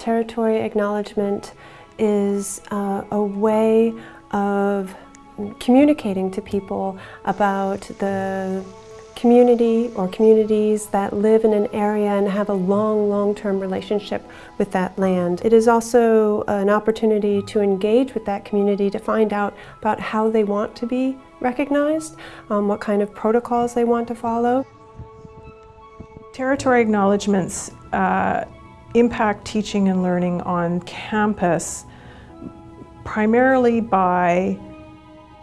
Territory acknowledgement is uh, a way of communicating to people about the community or communities that live in an area and have a long, long-term relationship with that land. It is also an opportunity to engage with that community to find out about how they want to be recognized, um, what kind of protocols they want to follow. Territory acknowledgements uh, impact teaching and learning on campus primarily by,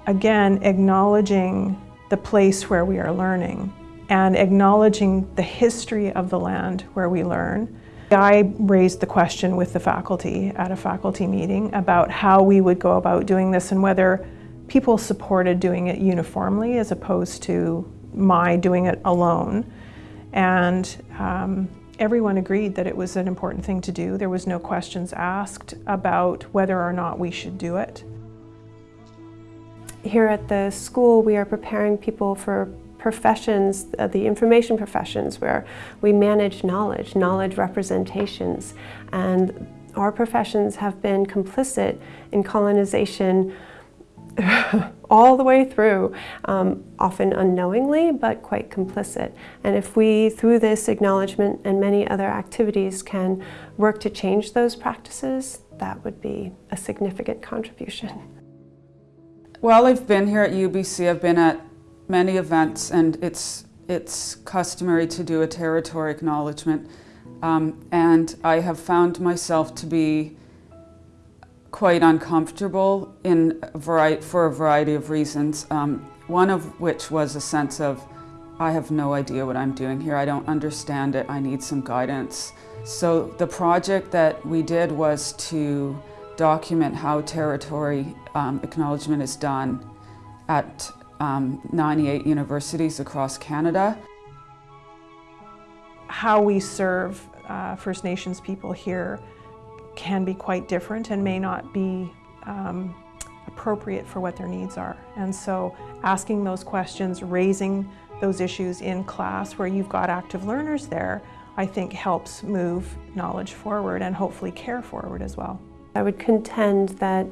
again, acknowledging the place where we are learning and acknowledging the history of the land where we learn. I raised the question with the faculty at a faculty meeting about how we would go about doing this and whether people supported doing it uniformly as opposed to my doing it alone. And um, everyone agreed that it was an important thing to do. There was no questions asked about whether or not we should do it. Here at the school, we are preparing people for professions, uh, the information professions, where we manage knowledge, knowledge representations, and our professions have been complicit in colonization all the way through, um, often unknowingly, but quite complicit. And if we, through this acknowledgement and many other activities, can work to change those practices, that would be a significant contribution. Well, I've been here at UBC, I've been at many events and it's, it's customary to do a territory acknowledgement. Um, and I have found myself to be quite uncomfortable in a variety, for a variety of reasons. Um, one of which was a sense of, I have no idea what I'm doing here. I don't understand it. I need some guidance. So the project that we did was to document how territory um, acknowledgement is done at um, 98 universities across Canada. How we serve uh, First Nations people here can be quite different and may not be um, appropriate for what their needs are. And so asking those questions, raising those issues in class where you've got active learners there, I think helps move knowledge forward and hopefully care forward as well. I would contend that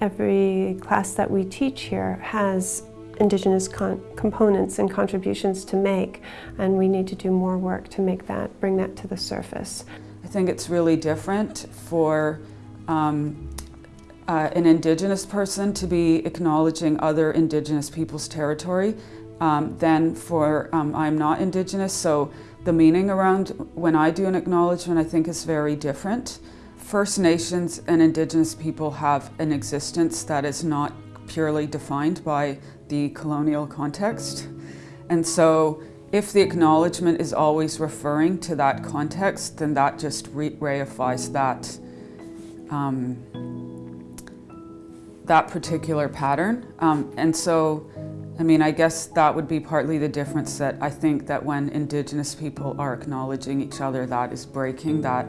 every class that we teach here has Indigenous components and contributions to make, and we need to do more work to make that, bring that to the surface. I think it's really different for um, uh, an Indigenous person to be acknowledging other Indigenous people's territory um, than for um, I'm not Indigenous, so the meaning around when I do an acknowledgement I think is very different. First Nations and Indigenous people have an existence that is not purely defined by the colonial context. And so if the acknowledgement is always referring to that context, then that just re reifies that, um, that particular pattern. Um, and so, I mean, I guess that would be partly the difference that I think that when Indigenous people are acknowledging each other, that is breaking that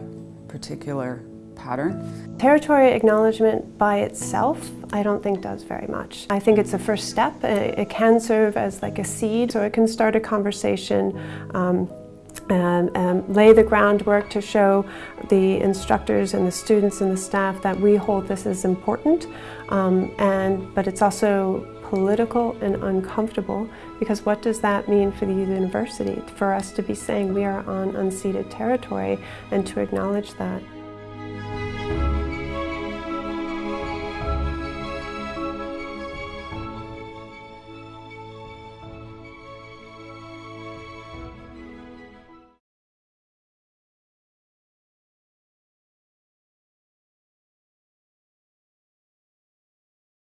particular pattern. Territory acknowledgement by itself, I don't think does very much. I think it's a first step. It can serve as like a seed, so it can start a conversation um, and, and, lay the groundwork to show the instructors and the students and the staff that we hold this as important. Um, and, but it's also political and uncomfortable because what does that mean for the university? For us to be saying we are on unceded territory and to acknowledge that.